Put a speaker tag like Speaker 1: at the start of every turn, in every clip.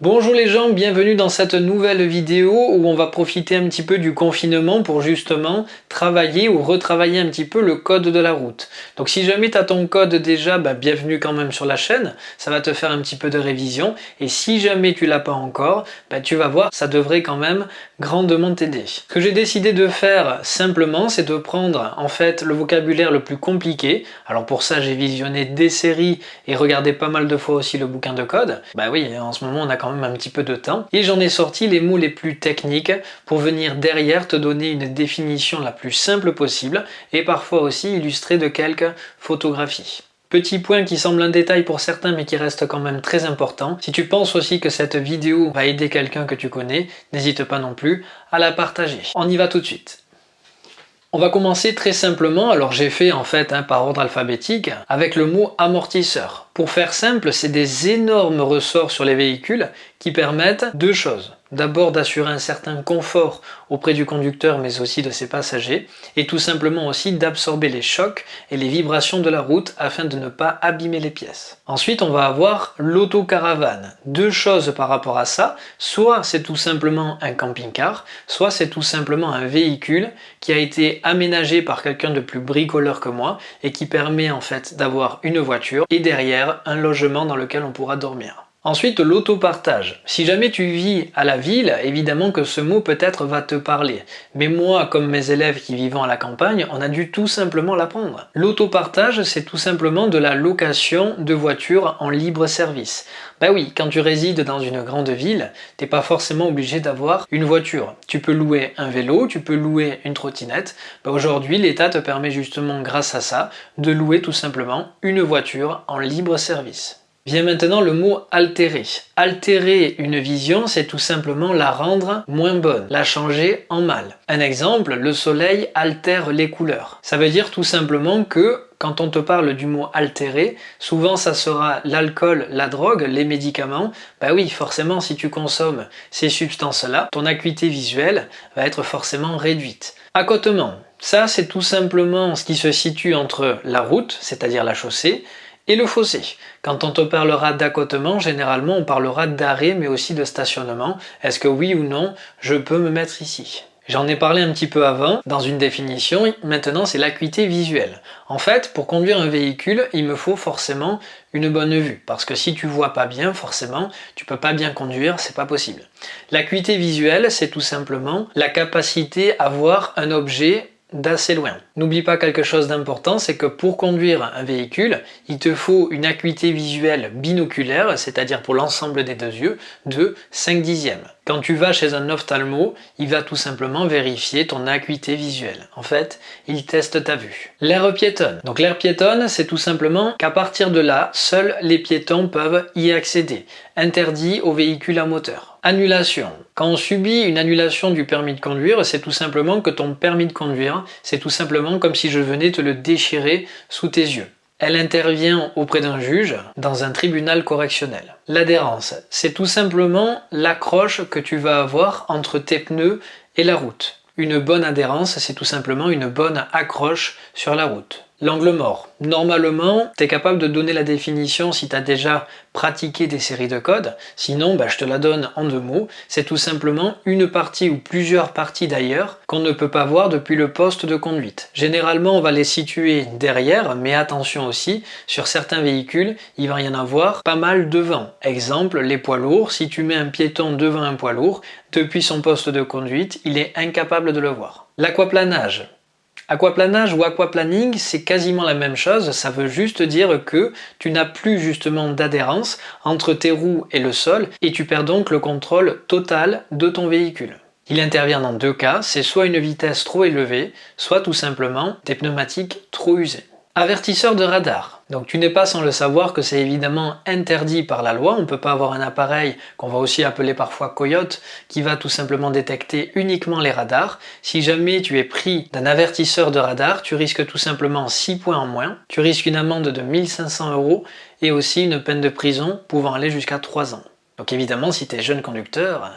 Speaker 1: Bonjour les gens, bienvenue dans cette nouvelle vidéo où on va profiter un petit peu du confinement pour justement travailler ou retravailler un petit peu le code de la route. Donc si jamais tu as ton code déjà, bah, bienvenue quand même sur la chaîne, ça va te faire un petit peu de révision et si jamais tu l'as pas encore, bah, tu vas voir, ça devrait quand même grandement t'aider. Ce que j'ai décidé de faire simplement, c'est de prendre en fait le vocabulaire le plus compliqué. Alors pour ça, j'ai visionné des séries et regardé pas mal de fois aussi le bouquin de code. Bah oui, en ce moment on a un petit peu de temps. Et j'en ai sorti les mots les plus techniques pour venir derrière te donner une définition la plus simple possible et parfois aussi illustrer de quelques photographies. Petit point qui semble un détail pour certains mais qui reste quand même très important. Si tu penses aussi que cette vidéo va aider quelqu'un que tu connais, n'hésite pas non plus à la partager. On y va tout de suite. On va commencer très simplement, alors j'ai fait en fait hein, par ordre alphabétique, avec le mot amortisseur. Pour faire simple, c'est des énormes ressorts sur les véhicules qui permettent deux choses d'abord d'assurer un certain confort auprès du conducteur mais aussi de ses passagers et tout simplement aussi d'absorber les chocs et les vibrations de la route afin de ne pas abîmer les pièces. Ensuite on va avoir l'autocaravane. Deux choses par rapport à ça, soit c'est tout simplement un camping-car, soit c'est tout simplement un véhicule qui a été aménagé par quelqu'un de plus bricoleur que moi et qui permet en fait d'avoir une voiture et derrière un logement dans lequel on pourra dormir. Ensuite, l'autopartage. Si jamais tu vis à la ville, évidemment que ce mot peut-être va te parler. Mais moi, comme mes élèves qui vivent à la campagne, on a dû tout simplement l'apprendre. L'autopartage, c'est tout simplement de la location de voitures en libre service. Bah oui, quand tu résides dans une grande ville, t'es pas forcément obligé d'avoir une voiture. Tu peux louer un vélo, tu peux louer une trottinette. Bah Aujourd'hui, l'État te permet justement, grâce à ça, de louer tout simplement une voiture en libre service. Vient maintenant le mot altérer. Altérer une vision, c'est tout simplement la rendre moins bonne, la changer en mal. Un exemple, le soleil altère les couleurs. Ça veut dire tout simplement que quand on te parle du mot altérer, souvent ça sera l'alcool, la drogue, les médicaments. Bah oui, forcément, si tu consommes ces substances-là, ton acuité visuelle va être forcément réduite. Accotement, ça c'est tout simplement ce qui se situe entre la route, c'est-à-dire la chaussée, et le fossé. Quand on te parlera d'accotement, généralement on parlera d'arrêt mais aussi de stationnement. Est-ce que oui ou non, je peux me mettre ici? J'en ai parlé un petit peu avant dans une définition, maintenant c'est l'acuité visuelle. En fait, pour conduire un véhicule, il me faut forcément une bonne vue, parce que si tu vois pas bien, forcément, tu peux pas bien conduire, c'est pas possible. L'acuité visuelle, c'est tout simplement la capacité à voir un objet d'assez loin. N'oublie pas quelque chose d'important, c'est que pour conduire un véhicule, il te faut une acuité visuelle binoculaire, c'est-à-dire pour l'ensemble des deux yeux, de 5 dixièmes. Quand tu vas chez un ophtalmo, il va tout simplement vérifier ton acuité visuelle. En fait, il teste ta vue. L'air piétonne. Donc l'air piétonne, c'est tout simplement qu'à partir de là, seuls les piétons peuvent y accéder. Interdit aux véhicules à moteur. Annulation. Quand on subit une annulation du permis de conduire, c'est tout simplement que ton permis de conduire, c'est tout simplement comme si je venais te le déchirer sous tes yeux. Elle intervient auprès d'un juge dans un tribunal correctionnel. L'adhérence, c'est tout simplement l'accroche que tu vas avoir entre tes pneus et la route. Une bonne adhérence, c'est tout simplement une bonne accroche sur la route. L'angle mort. Normalement, tu es capable de donner la définition si tu as déjà pratiqué des séries de codes. Sinon, bah, je te la donne en deux mots. C'est tout simplement une partie ou plusieurs parties d'ailleurs qu'on ne peut pas voir depuis le poste de conduite. Généralement, on va les situer derrière, mais attention aussi, sur certains véhicules, il va y en avoir pas mal devant. Exemple, les poids lourds. Si tu mets un piéton devant un poids lourd, depuis son poste de conduite, il est incapable de le voir. L'aquaplanage. Aquaplanage ou aquaplaning, c'est quasiment la même chose, ça veut juste dire que tu n'as plus justement d'adhérence entre tes roues et le sol et tu perds donc le contrôle total de ton véhicule. Il intervient dans deux cas, c'est soit une vitesse trop élevée, soit tout simplement des pneumatiques trop usées. Avertisseur de radar. Donc tu n'es pas sans le savoir que c'est évidemment interdit par la loi, on ne peut pas avoir un appareil qu'on va aussi appeler parfois coyote qui va tout simplement détecter uniquement les radars. Si jamais tu es pris d'un avertisseur de radar, tu risques tout simplement 6 points en moins, tu risques une amende de 1500 euros et aussi une peine de prison pouvant aller jusqu'à 3 ans. Donc évidemment, si tu es jeune conducteur,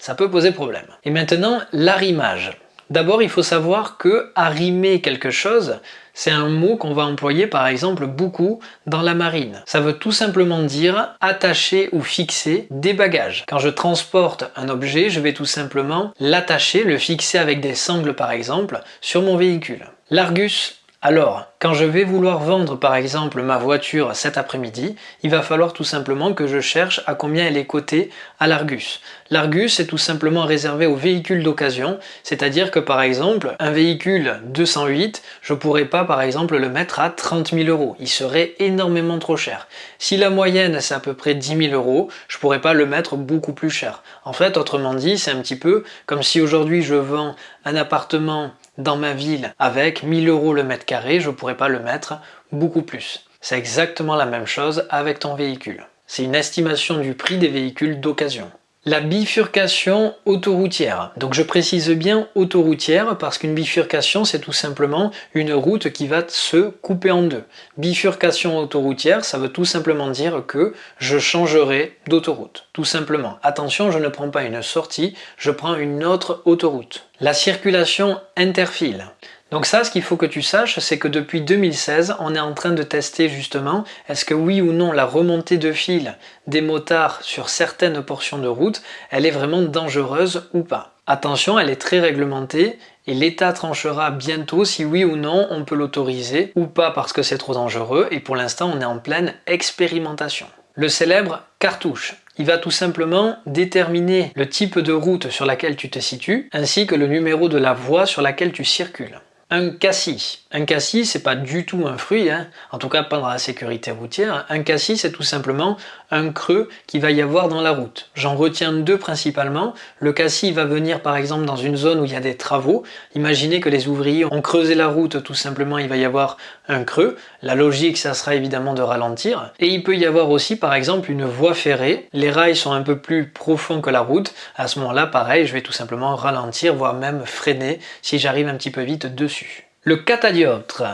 Speaker 1: ça peut poser problème. Et maintenant, l'arrimage. D'abord, il faut savoir que arrimer quelque chose, c'est un mot qu'on va employer par exemple beaucoup dans la marine. Ça veut tout simplement dire attacher ou fixer des bagages. Quand je transporte un objet, je vais tout simplement l'attacher, le fixer avec des sangles par exemple, sur mon véhicule. L'Argus alors, quand je vais vouloir vendre par exemple ma voiture cet après-midi, il va falloir tout simplement que je cherche à combien elle est cotée à l'Argus. L'Argus est tout simplement réservé aux véhicules d'occasion, c'est-à-dire que par exemple, un véhicule 208, je pourrais pas par exemple le mettre à 30 000 euros, il serait énormément trop cher. Si la moyenne c'est à peu près 10 000 euros, je pourrais pas le mettre beaucoup plus cher. En fait, autrement dit, c'est un petit peu comme si aujourd'hui je vends un appartement dans ma ville avec 1000 euros le mètre carré, je pourrais pas le mettre beaucoup plus. C'est exactement la même chose avec ton véhicule. C'est une estimation du prix des véhicules d'occasion. La bifurcation autoroutière. Donc je précise bien autoroutière parce qu'une bifurcation c'est tout simplement une route qui va se couper en deux. Bifurcation autoroutière ça veut tout simplement dire que je changerai d'autoroute. Tout simplement. Attention je ne prends pas une sortie, je prends une autre autoroute. La circulation interfile. Donc ça, ce qu'il faut que tu saches, c'est que depuis 2016, on est en train de tester justement est-ce que oui ou non la remontée de fil des motards sur certaines portions de route, elle est vraiment dangereuse ou pas. Attention, elle est très réglementée et l'État tranchera bientôt si oui ou non on peut l'autoriser ou pas parce que c'est trop dangereux et pour l'instant on est en pleine expérimentation. Le célèbre cartouche. Il va tout simplement déterminer le type de route sur laquelle tu te situes ainsi que le numéro de la voie sur laquelle tu circules un cassis. Un cassis, c'est pas du tout un fruit, hein. en tout cas pas dans la sécurité routière. Un cassis, c'est tout simplement un creux qui va y avoir dans la route. J'en retiens deux principalement. Le cassis va venir par exemple dans une zone où il y a des travaux. Imaginez que les ouvriers ont creusé la route, tout simplement il va y avoir un creux. La logique, ça sera évidemment de ralentir. Et il peut y avoir aussi par exemple une voie ferrée. Les rails sont un peu plus profonds que la route. À ce moment-là, pareil, je vais tout simplement ralentir, voire même freiner si j'arrive un petit peu vite dessus. Le catadioptre.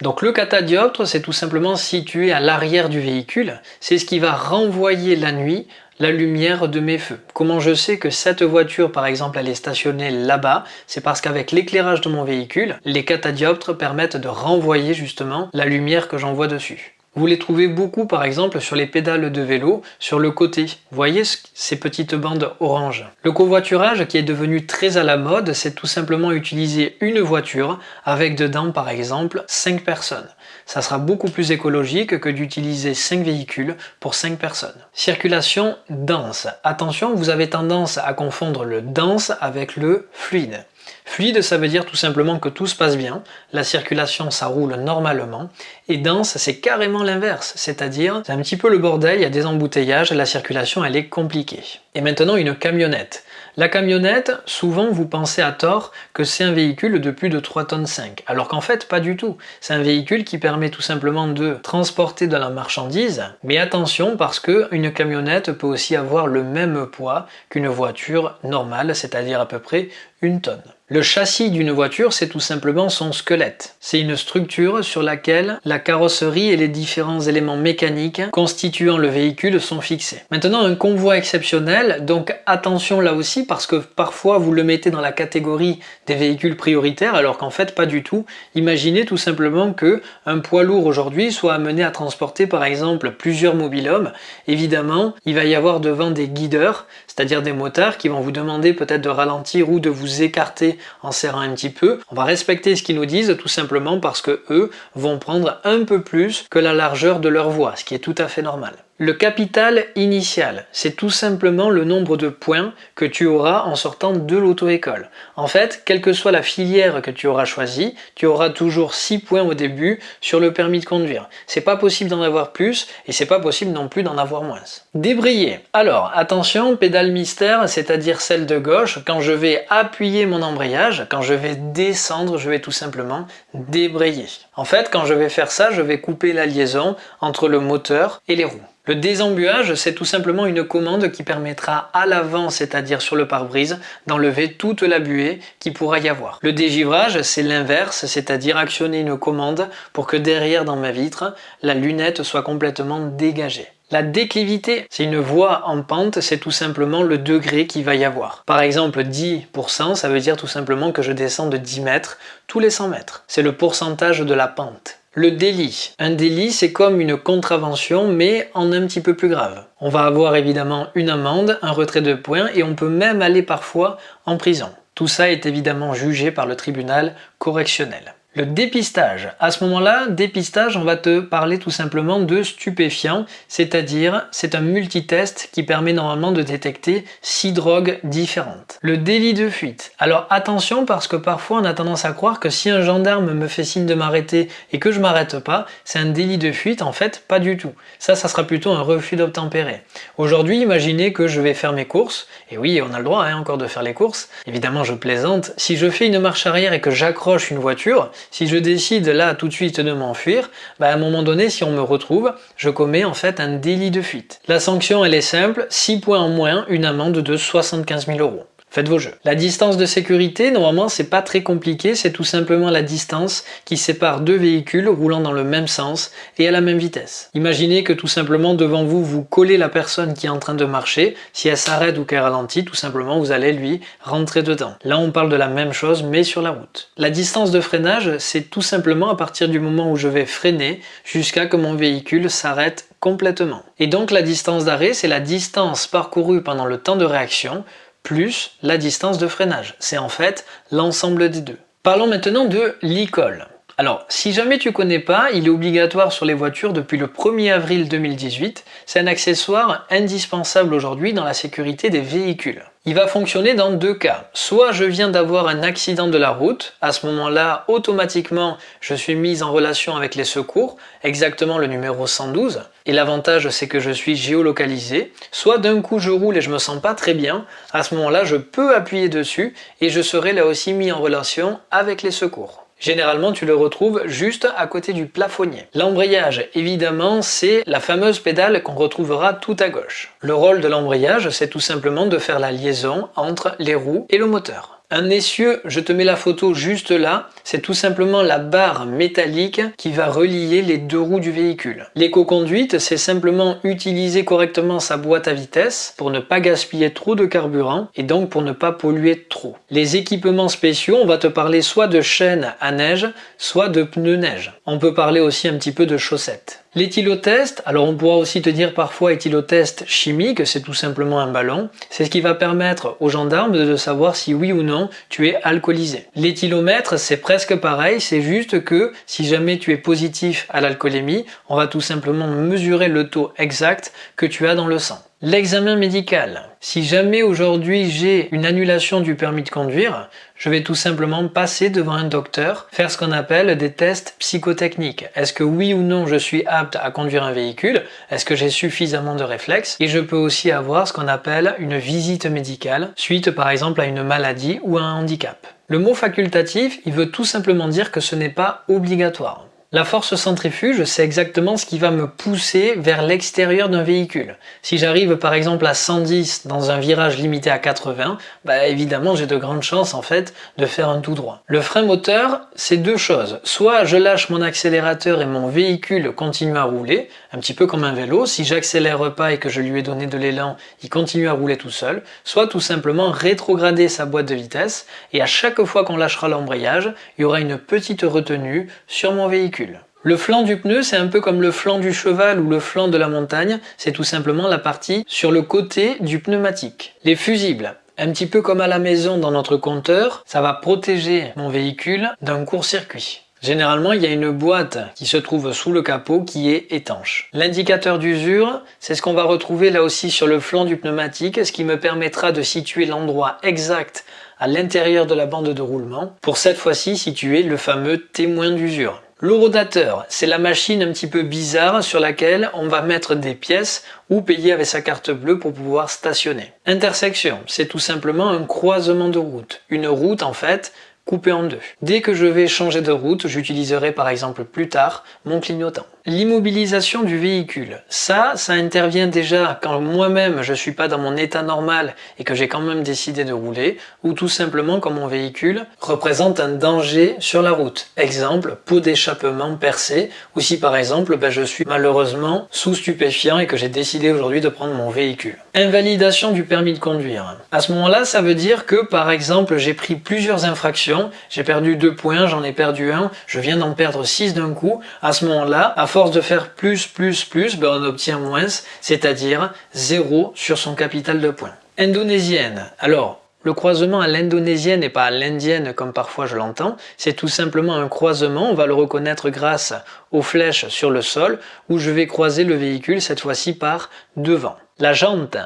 Speaker 1: Donc le catadioptre, c'est tout simplement situé à l'arrière du véhicule. C'est ce qui va renvoyer la nuit la lumière de mes feux. Comment je sais que cette voiture, par exemple, elle est stationnée là-bas? C'est parce qu'avec l'éclairage de mon véhicule, les catadioptres permettent de renvoyer justement la lumière que j'envoie dessus. Vous les trouvez beaucoup par exemple sur les pédales de vélo, sur le côté. Vous voyez ces petites bandes orange. Le covoiturage qui est devenu très à la mode, c'est tout simplement utiliser une voiture avec dedans par exemple 5 personnes. Ça sera beaucoup plus écologique que d'utiliser 5 véhicules pour 5 personnes. Circulation dense. Attention, vous avez tendance à confondre le dense avec le fluide. Fluide, ça veut dire tout simplement que tout se passe bien, la circulation ça roule normalement, et dense c'est carrément l'inverse, c'est-à-dire c'est un petit peu le bordel, il y a des embouteillages, la circulation elle est compliquée. Et maintenant une camionnette. La camionnette, souvent vous pensez à tort que c'est un véhicule de plus de 3 tonnes 5, alors qu'en fait pas du tout. C'est un véhicule qui permet tout simplement de transporter de la marchandise, mais attention parce que une camionnette peut aussi avoir le même poids qu'une voiture normale, c'est-à-dire à peu près une tonne. Le châssis d'une voiture, c'est tout simplement son squelette. C'est une structure sur laquelle la carrosserie et les différents éléments mécaniques constituant le véhicule sont fixés. Maintenant, un convoi exceptionnel, donc attention là aussi parce que parfois vous le mettez dans la catégorie des véhicules prioritaires alors qu'en fait pas du tout. Imaginez tout simplement que un poids lourd aujourd'hui soit amené à transporter par exemple plusieurs mobilhommes. Évidemment, il va y avoir devant des guideurs, c'est-à-dire des motards qui vont vous demander peut-être de ralentir ou de vous écarter en serrant un petit peu. On va respecter ce qu'ils nous disent tout simplement parce que eux vont prendre un peu plus que la largeur de leur voie, ce qui est tout à fait normal. Le capital initial, c'est tout simplement le nombre de points que tu auras en sortant de l'auto-école. En fait, quelle que soit la filière que tu auras choisie, tu auras toujours 6 points au début sur le permis de conduire. C'est pas possible d'en avoir plus et c'est pas possible non plus d'en avoir moins. Débrayer. Alors, attention, pédale mystère, c'est-à-dire celle de gauche, quand je vais appuyer mon embrayage, quand je vais descendre, je vais tout simplement débrayer. En fait, quand je vais faire ça, je vais couper la liaison entre le moteur et les roues. Le désembuage, c'est tout simplement une commande qui permettra à l'avant, c'est-à-dire sur le pare-brise, d'enlever toute la buée qui pourra y avoir. Le dégivrage, c'est l'inverse, c'est-à-dire actionner une commande pour que derrière dans ma vitre, la lunette soit complètement dégagée. La déclivité, c'est une voie en pente, c'est tout simplement le degré qu'il va y avoir. Par exemple, 10%, ça veut dire tout simplement que je descends de 10 mètres tous les 100 mètres. C'est le pourcentage de la pente. Le délit. Un délit, c'est comme une contravention, mais en un petit peu plus grave. On va avoir évidemment une amende, un retrait de points, et on peut même aller parfois en prison. Tout ça est évidemment jugé par le tribunal correctionnel. Le dépistage. À ce moment-là, dépistage, on va te parler tout simplement de stupéfiants, c'est-à-dire c'est un multitest qui permet normalement de détecter six drogues différentes. Le délit de fuite. Alors attention parce que parfois on a tendance à croire que si un gendarme me fait signe de m'arrêter et que je m'arrête pas, c'est un délit de fuite. En fait, pas du tout. Ça, ça sera plutôt un refus d'obtempérer. Aujourd'hui, imaginez que je vais faire mes courses, et oui, on a le droit hein, encore de faire les courses. Évidemment, je plaisante. Si je fais une marche arrière et que j'accroche une voiture, si je décide là tout de suite de m'enfuir, bah à un moment donné, si on me retrouve, je commets en fait un délit de fuite. La sanction, elle est simple, 6 points en moins, une amende de 75 000 euros. Faites vos jeux. La distance de sécurité, normalement, c'est pas très compliqué, c'est tout simplement la distance qui sépare deux véhicules roulant dans le même sens et à la même vitesse. Imaginez que tout simplement devant vous, vous collez la personne qui est en train de marcher. Si elle s'arrête ou qu'elle ralentit, tout simplement, vous allez lui rentrer dedans. Là, on parle de la même chose, mais sur la route. La distance de freinage, c'est tout simplement à partir du moment où je vais freiner jusqu'à que mon véhicule s'arrête complètement. Et donc la distance d'arrêt, c'est la distance parcourue pendant le temps de réaction plus la distance de freinage. C'est en fait l'ensemble des deux. Parlons maintenant de l'e-call. Alors, si jamais tu connais pas, il est obligatoire sur les voitures depuis le 1er avril 2018. C'est un accessoire indispensable aujourd'hui dans la sécurité des véhicules. Il va fonctionner dans deux cas. Soit je viens d'avoir un accident de la route, à ce moment-là, automatiquement, je suis mise en relation avec les secours, exactement le numéro 112, et l'avantage c'est que je suis géolocalisé. Soit d'un coup je roule et je me sens pas très bien, à ce moment-là, je peux appuyer dessus et je serai là aussi mis en relation avec les secours. Généralement, tu le retrouves juste à côté du plafonnier. L'embrayage, évidemment, c'est la fameuse pédale qu'on retrouvera tout à gauche. Le rôle de l'embrayage, c'est tout simplement de faire la liaison entre les roues et le moteur. Un essieu, je te mets la photo juste là, c'est tout simplement la barre métallique qui va relier les deux roues du véhicule. L'éco-conduite, c'est simplement utiliser correctement sa boîte à vitesse pour ne pas gaspiller trop de carburant et donc pour ne pas polluer trop. Les équipements spéciaux, on va te parler soit de chaînes à neige, soit de pneus neige. On peut parler aussi un petit peu de chaussettes. L'éthylotest, alors on pourra aussi te dire parfois éthylotest chimique, c'est tout simplement un ballon. C'est ce qui va permettre aux gendarmes de savoir si oui ou non tu es alcoolisé. L'éthylomètre, c'est presque pareil, c'est juste que si jamais tu es positif à l'alcoolémie, on va tout simplement mesurer le taux exact que tu as dans le sang. L'examen médical. Si jamais aujourd'hui j'ai une annulation du permis de conduire, je vais tout simplement passer devant un docteur, faire ce qu'on appelle des tests psychotechniques. Est-ce que oui ou non je suis apte à conduire un véhicule? Est-ce que j'ai suffisamment de réflexes? Et je peux aussi avoir ce qu'on appelle une visite médicale, suite par exemple à une maladie ou à un handicap. Le mot facultatif, il veut tout simplement dire que ce n'est pas obligatoire. La force centrifuge, c'est exactement ce qui va me pousser vers l'extérieur d'un véhicule. Si j'arrive par exemple à 110 dans un virage limité à 80, bah évidemment j'ai de grandes chances en fait de faire un tout droit. Le frein moteur, c'est deux choses. Soit je lâche mon accélérateur et mon véhicule continue à rouler, un petit peu comme un vélo. Si j'accélère pas et que je lui ai donné de l'élan, il continue à rouler tout seul. Soit tout simplement rétrograder sa boîte de vitesse et à chaque fois qu'on lâchera l'embrayage, il y aura une petite retenue sur mon véhicule. Le flanc du pneu, c'est un peu comme le flanc du cheval ou le flanc de la montagne, c'est tout simplement la partie sur le côté du pneumatique. Les fusibles, un petit peu comme à la maison dans notre compteur, ça va protéger mon véhicule d'un court-circuit. Généralement, il y a une boîte qui se trouve sous le capot qui est étanche. L'indicateur d'usure, c'est ce qu'on va retrouver là aussi sur le flanc du pneumatique, ce qui me permettra de situer l'endroit exact à l'intérieur de la bande de roulement, pour cette fois-ci situer le fameux témoin d'usure. L'horodateur, c'est la machine un petit peu bizarre sur laquelle on va mettre des pièces ou payer avec sa carte bleue pour pouvoir stationner. Intersection, c'est tout simplement un croisement de route. Une route en fait coupée en deux. Dès que je vais changer de route, j'utiliserai par exemple plus tard mon clignotant. L'immobilisation du véhicule. Ça, ça intervient déjà quand moi-même je suis pas dans mon état normal et que j'ai quand même décidé de rouler ou tout simplement quand mon véhicule représente un danger sur la route. Exemple, pot d'échappement percé ou si par exemple ben, je suis malheureusement sous stupéfiant et que j'ai décidé aujourd'hui de prendre mon véhicule. Invalidation du permis de conduire. À ce moment-là, ça veut dire que par exemple j'ai pris plusieurs infractions, j'ai perdu deux points, j'en ai perdu un, je viens d'en perdre six d'un coup. À ce moment-là, à force de faire plus, plus, plus, ben on obtient moins, c'est-à-dire zéro sur son capital de points. Indonésienne. Alors, le croisement à l'indonésienne et pas à l'indienne comme parfois je l'entends, c'est tout simplement un croisement, on va le reconnaître grâce aux flèches sur le sol, où je vais croiser le véhicule cette fois-ci par devant. La jante,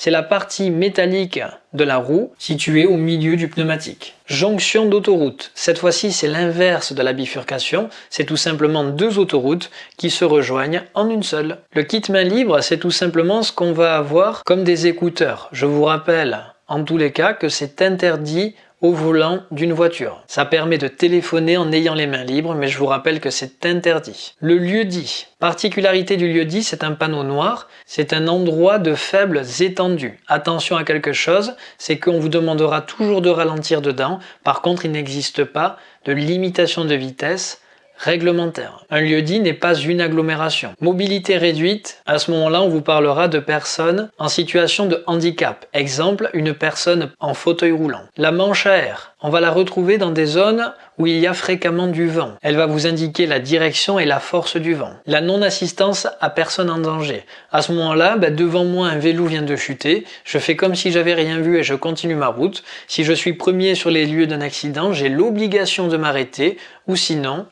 Speaker 1: c'est la partie métallique de la roue située au milieu du pneumatique. Jonction d'autoroute. Cette fois-ci, c'est l'inverse de la bifurcation. C'est tout simplement deux autoroutes qui se rejoignent en une seule. Le kit main libre, c'est tout simplement ce qu'on va avoir comme des écouteurs. Je vous rappelle en tous les cas que c'est interdit au volant d'une voiture. Ça permet de téléphoner en ayant les mains libres, mais je vous rappelle que c'est interdit. Le lieu dit. Particularité du lieu dit, c'est un panneau noir, c'est un endroit de faibles étendues. Attention à quelque chose, c'est qu'on vous demandera toujours de ralentir dedans, par contre il n'existe pas de limitation de vitesse réglementaire. Un lieu-dit n'est pas une agglomération. Mobilité réduite, à ce moment-là, on vous parlera de personnes en situation de handicap. Exemple, une personne en fauteuil roulant. La manche à air, on va la retrouver dans des zones où il y a fréquemment du vent. Elle va vous indiquer la direction et la force du vent. La non-assistance à personne en danger. À ce moment-là, bah, devant moi un vélo vient de chuter, je fais comme si j'avais rien vu et je continue ma route. Si je suis premier sur les lieux d'un accident, j'ai l'obligation de m'arrêter ou sinon,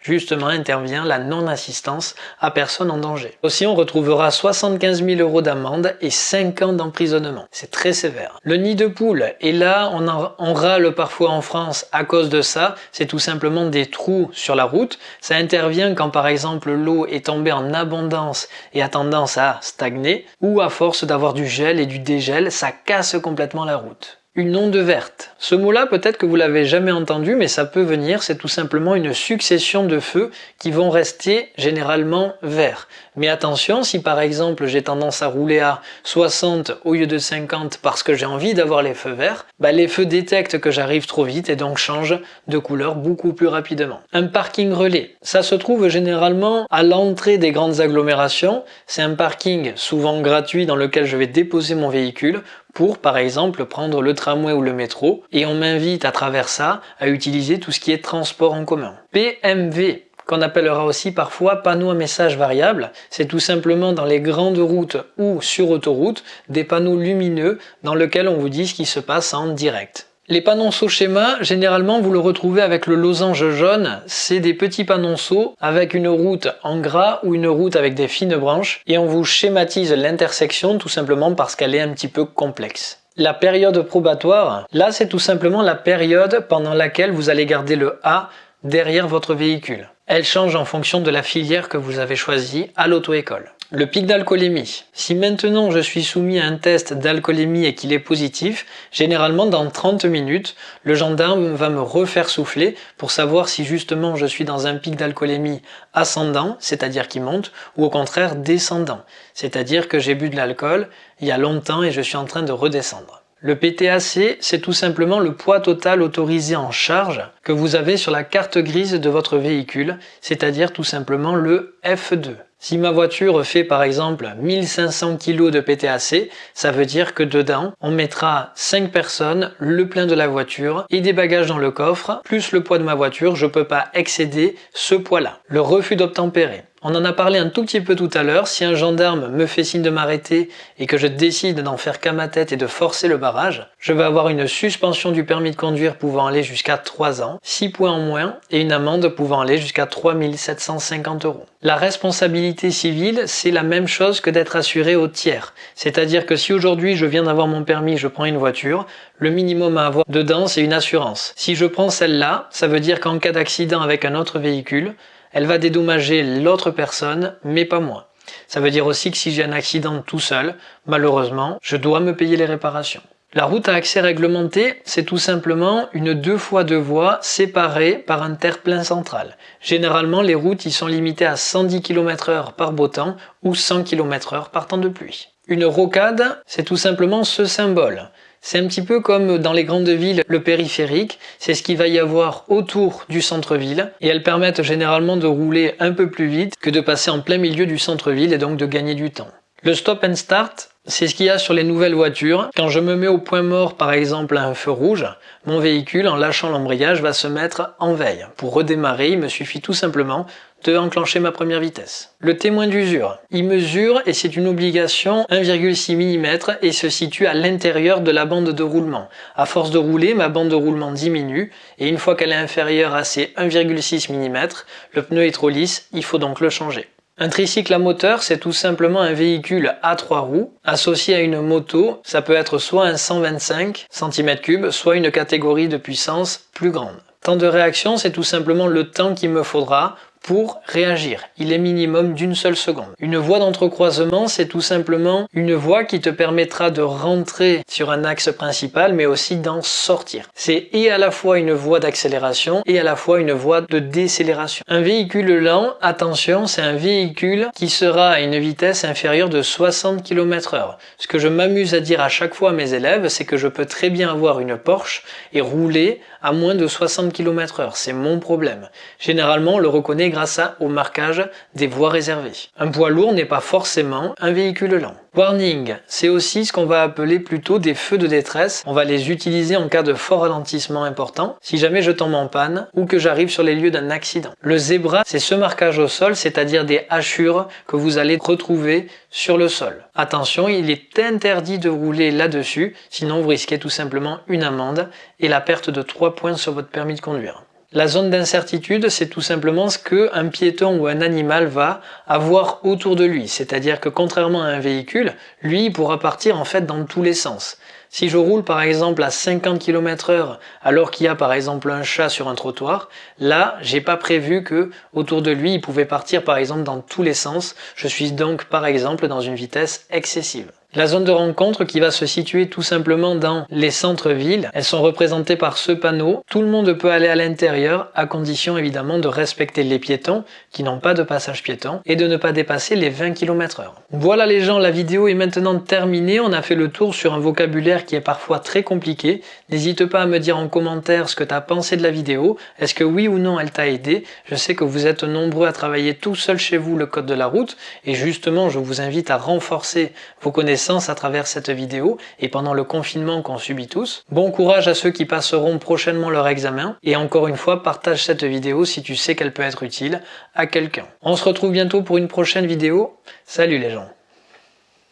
Speaker 1: justement intervient la non-assistance à personne en danger. Aussi, on retrouvera 75 000 euros d'amende et 5 ans d'emprisonnement. C'est très sévère. Le nid de poule, et là, on, on râle parfois en France à cause de ça, c'est tout simplement des trous sur la route. Ça intervient quand par exemple l'eau est tombée en abondance et a tendance à stagner, ou à force d'avoir du gel et du dégel, ça casse complètement la route. Une onde verte. Ce mot-là, peut-être que vous l'avez jamais entendu, mais ça peut venir, c'est tout simplement une succession de feux qui vont rester généralement verts. Mais attention, si par exemple j'ai tendance à rouler à 60 au lieu de 50 parce que j'ai envie d'avoir les feux verts, bah les feux détectent que j'arrive trop vite et donc changent de couleur beaucoup plus rapidement. Un parking relais, ça se trouve généralement à l'entrée des grandes agglomérations. C'est un parking souvent gratuit dans lequel je vais déposer mon véhicule pour par exemple prendre le tramway ou le métro et on m'invite à travers ça à utiliser tout ce qui est transport en commun. PMV qu'on appellera aussi parfois panneaux à message variable. C'est tout simplement dans les grandes routes ou sur autoroute des panneaux lumineux dans lesquels on vous dit ce qui se passe en direct. Les panonceaux schéma, généralement vous le retrouvez avec le losange jaune, c'est des petits panonceaux avec une route en gras ou une route avec des fines branches et on vous schématise l'intersection tout simplement parce qu'elle est un petit peu complexe. La période probatoire, là c'est tout simplement la période pendant laquelle vous allez garder le A derrière votre véhicule. Elle change en fonction de la filière que vous avez choisie à l'auto-école. Le pic d'alcoolémie. Si maintenant je suis soumis à un test d'alcoolémie et qu'il est positif, généralement dans 30 minutes, le gendarme va me refaire souffler pour savoir si justement je suis dans un pic d'alcoolémie ascendant, c'est-à-dire qui monte, ou au contraire descendant, c'est-à-dire que j'ai bu de l'alcool il y a longtemps et je suis en train de redescendre. Le PTAC, c'est tout simplement le poids total autorisé en charge que vous avez sur la carte grise de votre véhicule, c'est-à-dire tout simplement le F2. Si ma voiture fait par exemple 1500 kg de PTAC, ça veut dire que dedans, on mettra 5 personnes, le plein de la voiture et des bagages dans le coffre, plus le poids de ma voiture, je ne peux pas excéder ce poids-là. Le refus d'obtempérer. On en a parlé un tout petit peu tout à l'heure, si un gendarme me fait signe de m'arrêter et que je décide d'en faire qu'à ma tête et de forcer le barrage, je vais avoir une suspension du permis de conduire pouvant aller jusqu'à 3 ans, 6 points en moins et une amende pouvant aller jusqu'à 3750 euros. La responsabilité civile, c'est la même chose que d'être assuré au tiers. C'est-à-dire que si aujourd'hui je viens d'avoir mon permis, je prends une voiture, le minimum à avoir dedans c'est une assurance. Si je prends celle-là, ça veut dire qu'en cas d'accident avec un autre véhicule, elle va dédommager l'autre personne, mais pas moi. Ça veut dire aussi que si j'ai un accident tout seul, malheureusement, je dois me payer les réparations. La route à accès réglementé, c'est tout simplement une deux fois deux voies séparées par un terre-plein central. Généralement, les routes y sont limitées à 110 km h par beau temps ou 100 km h par temps de pluie. Une rocade, c'est tout simplement ce symbole. C'est un petit peu comme dans les grandes villes, le périphérique, c'est ce qu'il va y avoir autour du centre-ville, et elles permettent généralement de rouler un peu plus vite que de passer en plein milieu du centre-ville et donc de gagner du temps. Le stop and start, c'est ce qu'il y a sur les nouvelles voitures. Quand je me mets au point mort, par exemple à un feu rouge, mon véhicule, en lâchant l'embrayage, va se mettre en veille. Pour redémarrer, il me suffit tout simplement de enclencher ma première vitesse. Le témoin d'usure. Il mesure, et c'est une obligation, 1,6 mm et se situe à l'intérieur de la bande de roulement. À force de rouler, ma bande de roulement diminue, et une fois qu'elle est inférieure à ces 1,6 mm, le pneu est trop lisse, il faut donc le changer. Un tricycle à moteur, c'est tout simplement un véhicule à trois roues associé à une moto. Ça peut être soit un 125 cm3, soit une catégorie de puissance plus grande. Temps de réaction, c'est tout simplement le temps qu'il me faudra pour réagir. Il est minimum d'une seule seconde. Une voie d'entrecroisement, c'est tout simplement une voie qui te permettra de rentrer sur un axe principal, mais aussi d'en sortir. C'est et à la fois une voie d'accélération et à la fois une voie de décélération. Un véhicule lent, attention, c'est un véhicule qui sera à une vitesse inférieure de 60 km h Ce que je m'amuse à dire à chaque fois à mes élèves, c'est que je peux très bien avoir une Porsche et rouler à moins de 60 km h C'est mon problème. Généralement, on le reconnaît grâce au marquage des voies réservées. Un poids lourd n'est pas forcément un véhicule lent. Warning, c'est aussi ce qu'on va appeler plutôt des feux de détresse. On va les utiliser en cas de fort ralentissement important, si jamais je tombe en panne ou que j'arrive sur les lieux d'un accident. Le zébra, c'est ce marquage au sol, c'est-à-dire des hachures que vous allez retrouver sur le sol. Attention, il est interdit de rouler là-dessus, sinon vous risquez tout simplement une amende et la perte de 3 points sur votre permis de conduire. La zone d'incertitude, c'est tout simplement ce qu'un piéton ou un animal va avoir autour de lui. C'est-à-dire que contrairement à un véhicule, lui il pourra partir en fait dans tous les sens. Si je roule par exemple à 50 km heure alors qu'il y a par exemple un chat sur un trottoir, là j'ai pas prévu que autour de lui il pouvait partir par exemple dans tous les sens. Je suis donc par exemple dans une vitesse excessive. La zone de rencontre qui va se situer tout simplement dans les centres-villes, elles sont représentées par ce panneau. Tout le monde peut aller à l'intérieur à condition évidemment de respecter les piétons qui n'ont pas de passage piéton et de ne pas dépasser les 20 km h Voilà les gens, la vidéo est maintenant terminée. On a fait le tour sur un vocabulaire qui est parfois très compliqué. N'hésite pas à me dire en commentaire ce que tu as pensé de la vidéo. Est-ce que oui ou non elle t'a aidé? Je sais que vous êtes nombreux à travailler tout seul chez vous le code de la route et justement je vous invite à renforcer vos à travers cette vidéo et pendant le confinement qu'on subit tous. Bon courage à ceux qui passeront prochainement leur examen et encore une fois partage cette vidéo si tu sais qu'elle peut être utile à quelqu'un. On se retrouve bientôt pour une prochaine vidéo. Salut les gens